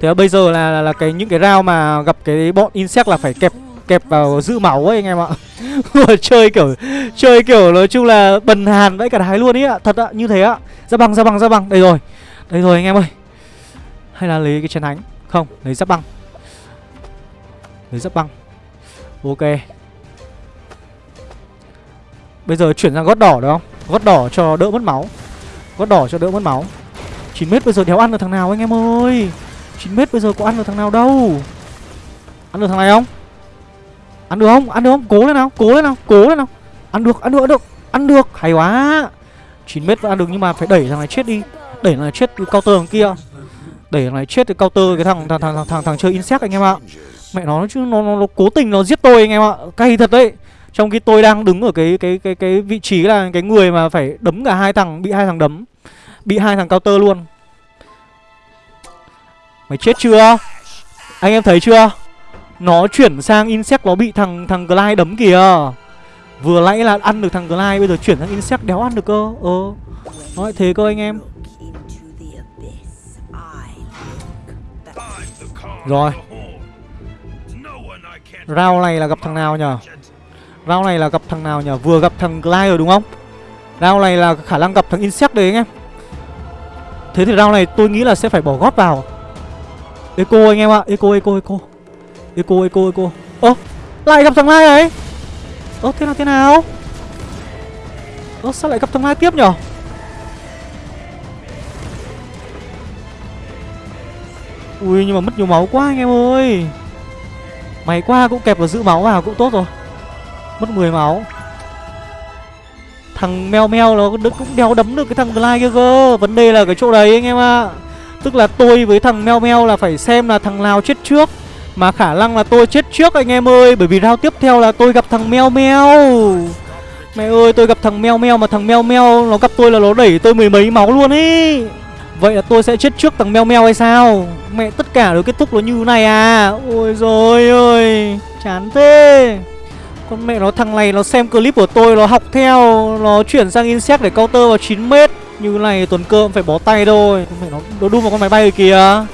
Thế là bây giờ là, là, là cái những cái round mà gặp cái bọn insect là phải kẹp kẹp vào giữ máu ấy anh em ạ. *laughs* Chơi kiểu chơi kiểu nói chung là bần hàn vãi cả thái luôn ý ạ. Thật ạ như thế ạ. Ra bằng ra bằng ra bằng đây rồi. Đây rồi anh em ơi hay là lấy cái chén thánh? Không, lấy giáp băng. Lấy giáp băng. Ok. Bây giờ chuyển sang gót đỏ được không? Gót đỏ cho đỡ mất máu. Gót đỏ cho đỡ mất máu. 9 mét bây giờ đéo ăn được thằng nào anh em ơi? 9 mét bây giờ có ăn được thằng nào đâu? Ăn được thằng này không? Ăn được không? Ăn được không? Cố lên nào, Cố lên nào, Cố lên nào. Ăn được Ăn được Ăn được Ăn được. Hay quá. 9 mét vẫn ăn được nhưng mà phải đẩy thằng này chết đi. Đẩy thằng này chết cao tường kia để này chết cái counter cái thằng thằng thằng thằng, thằng, thằng chơi insect anh em ạ. Mẹ nó chứ nó, nó nó cố tình nó giết tôi anh em ạ. Cay thật đấy. Trong khi tôi đang đứng ở cái cái cái cái vị trí là cái người mà phải đấm cả hai thằng bị hai thằng đấm bị hai thằng counter luôn. Mày chết chưa? Anh em thấy chưa? Nó chuyển sang insect nó bị thằng thằng glide đấm kìa. Vừa nãy là ăn được thằng glide bây giờ chuyển sang insect đéo ăn được cơ. Ờ. Nói thế cơ anh em. Rồi. Round này là gặp thằng nào nhở? Round này là gặp thằng nào nhở? Vừa gặp thằng Glide rồi đúng không? Round này là khả năng gặp thằng Insect đấy anh em. Thế thì round này tôi nghĩ là sẽ phải bỏ gót vào. Eco anh em ạ, Eco Eco Eco. Eco Eco Eco. Ơ, lại gặp thằng Lai đấy. Ơ, thế nào thế nào? Ơ, sao lại gặp thằng Lai tiếp nhở? Ui, nhưng mà mất nhiều máu quá anh em ơi. Mày qua cũng kẹp vào giữ máu vào cũng tốt rồi. Mất 10 máu. Thằng meo meo nó cũng đeo đấm được cái thằng Glide kia cơ. Vấn đề là cái chỗ đấy anh em ạ. À. Tức là tôi với thằng meo meo là phải xem là thằng nào chết trước, Mà khả năng là tôi chết trước anh em ơi. Bởi vì round tiếp theo là tôi gặp thằng meo meo. Mẹ ơi, tôi gặp thằng meo meo mà thằng meo meo Nó gặp tôi là nó đẩy tôi mười mấy máu luôn ý. Vậy là tôi sẽ chết trước thằng meo meo hay sao? Mẹ tất cả đều kết thúc nó như này à? Ôi rồi ơi Chán thế. Con mẹ nó thằng này nó xem clip của tôi Nó học theo Nó chuyển sang insect để counter vào 9m Như này tuần cơm phải bó tay thôi. Con mẹ nó, nó đu vào con máy bay kìa.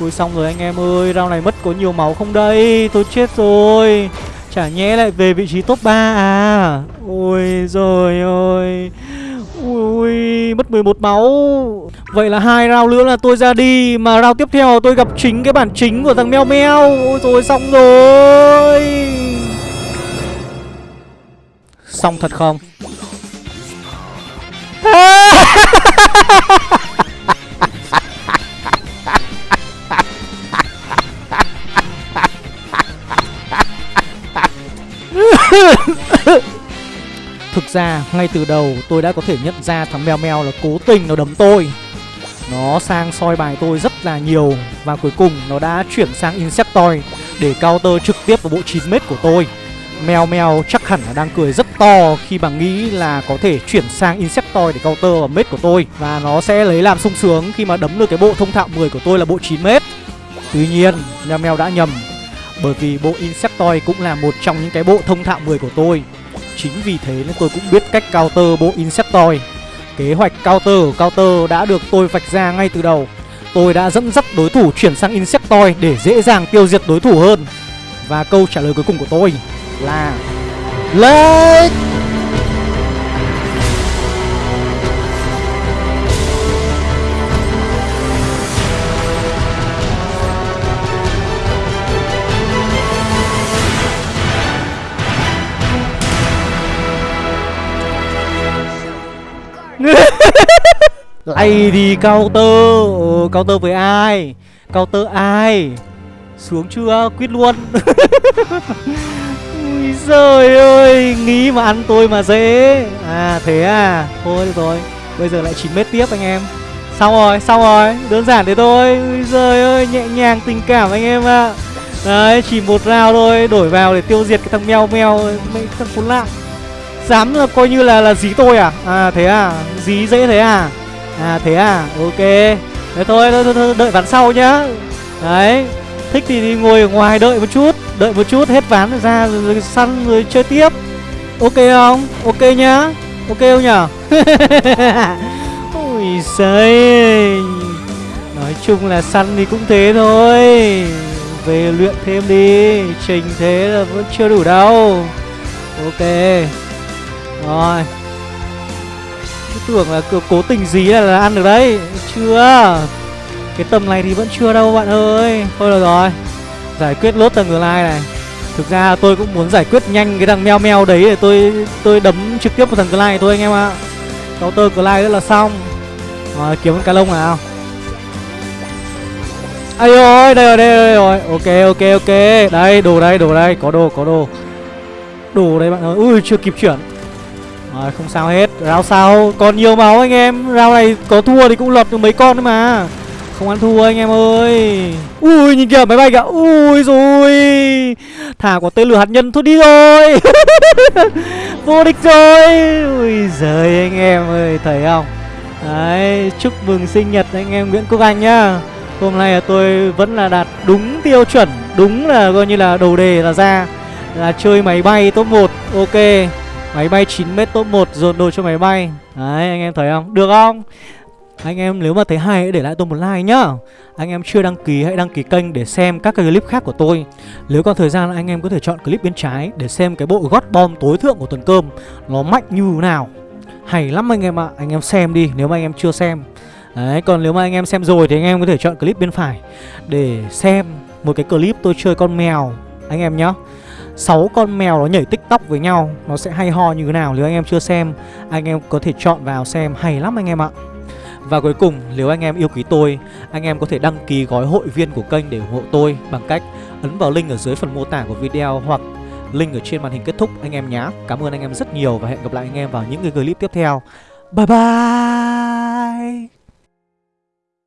Ui xong rồi anh em ơi Rao này mất có nhiều máu không đây? Tôi chết rồi. Chả nhẽ lại về vị trí top 3 à? Ôi rồi ôi Ui, mất 11 máu. Vậy là hai round nữa là tôi ra đi Mà round tiếp theo tôi gặp chính cái bản chính của thằng meo meo Ôi rồi xong rồi. Xong thật không? *laughs* Thực ra ngay từ đầu tôi đã có thể nhận ra thằng mèo mèo là cố tình nó đấm tôi. Nó sang soi bài tôi rất là nhiều Và cuối cùng nó đã chuyển sang Insectoid Để counter trực tiếp vào bộ 9m của tôi. Mèo mèo chắc hẳn là đang cười rất to khi mà nghĩ là có thể chuyển sang Insectoid để counter vào mết của tôi Và nó sẽ lấy làm sung sướng khi mà đấm được cái bộ thông thạo 10 của tôi là bộ 9m Tuy nhiên, mèo mèo đã nhầm Bởi vì bộ Insectoid cũng là một trong những cái bộ thông thạo 10 của tôi. Chính vì thế nên tôi cũng biết cách counter bộ Insectoid Kế hoạch counter của counter đã được tôi vạch ra ngay từ đầu. Tôi đã dẫn dắt đối thủ chuyển sang Insectoid để dễ dàng tiêu diệt đối thủ hơn. Và câu trả lời cuối cùng của tôi là Lake! Lay đi counter ừ, ờ, Counter với ai? Counter ai? Xuống chưa? Quyết luôn. *laughs* Ui giời ơi Nghĩ mà ăn tôi mà dễ. À thế à? Thôi được rồi Bây giờ lại 9 mét tiếp anh em. Xong rồi xong rồi Đơn giản thế thôi. Ui giời ơi Nhẹ nhàng tình cảm anh em ạ. À. Đấy chỉ một round thôi Đổi vào để tiêu diệt cái thằng meo meo Mấy thằng khốn nạn. Dám là coi như là là dí tôi à? À thế à? Dí dễ thế à? À thế à? Ok. Thế thôi, thôi, thôi, thôi đợi ván sau nhá. Đấy. Thích thì, thì ngồi ở ngoài đợi một chút Đợi một chút hết ván rồi ra rồi, rồi săn rồi chơi tiếp. Ok không? Ok nhá. Ok không nhở? *laughs* Ôi giời. Nói chung là săn thì cũng thế thôi. Về luyện thêm đi. Trình thế là vẫn chưa đủ đâu. Ok. Rồi tưởng là cố tình gì là, là ăn được đấy. Chưa. Cái tầm này thì vẫn chưa đâu bạn ơi. Thôi được rồi. Giải quyết lốt tầng lai này. Thực ra tôi cũng muốn giải quyết nhanh cái thằng meo meo đấy để tôi tôi đấm trực tiếp vào thằng glide thôi anh em ạ. Counter lai rất là xong. Rồi kiếm con cá lông nào. Ai rồi đây rồi đây rồi. Ok ok ok. Đây đồ đây đồ đây. Có đồ có đồ. Đồ đây bạn ơi. Ui chưa kịp chuyển rồi, không sao hết. Rao sao? Còn nhiều máu anh em. Rao này có thua thì cũng lọt được mấy con nữa mà. Không ăn thua anh em ơi. Ui, nhìn kìa, máy bay kìa. Ui rồi Thả quả tên lửa hạt nhân thôi, đi rồi. *laughs* Vô địch rồi. Ui giời, anh em ơi, Thấy không? Đấy, Chúc mừng sinh nhật anh em Nguyễn Quốc Anh nhá. Hôm nay là tôi vẫn là đạt đúng tiêu chuẩn, Đúng là coi như là đầu đề là ra. Là chơi máy bay top 1 Ok. Máy bay 9m top 1 dồn đồ cho máy bay. Đấy, anh em thấy không? Được không? Anh em nếu mà thấy hay hãy để lại tôi một like nhá. Anh em chưa đăng ký hãy đăng ký kênh để xem các cái clip khác của tôi. Nếu còn thời gian anh em có thể chọn clip bên trái Để xem cái bộ gót bom tối thượng của tuần cơm Nó mạnh như nào. Hay lắm anh em ạ, Anh em xem đi, nếu mà anh em chưa xem. Đấy, còn nếu mà anh em xem rồi thì anh em có thể chọn clip bên phải Để xem một cái clip tôi chơi con mèo. Anh em nhá. 6 con mèo nó nhảy tiktok với nhau, Nó sẽ hay ho như thế nào Nếu anh em chưa xem, Anh em có thể chọn vào xem, hay lắm anh em ạ. Và cuối cùng, nếu anh em yêu quý tôi, Anh em có thể đăng ký gói hội viên của kênh để ủng hộ tôi Bằng cách ấn vào link ở dưới phần mô tả của video Hoặc link ở trên màn hình kết thúc anh em nhé Cảm ơn anh em rất nhiều và hẹn gặp lại anh em vào những cái clip tiếp theo. Bye bye!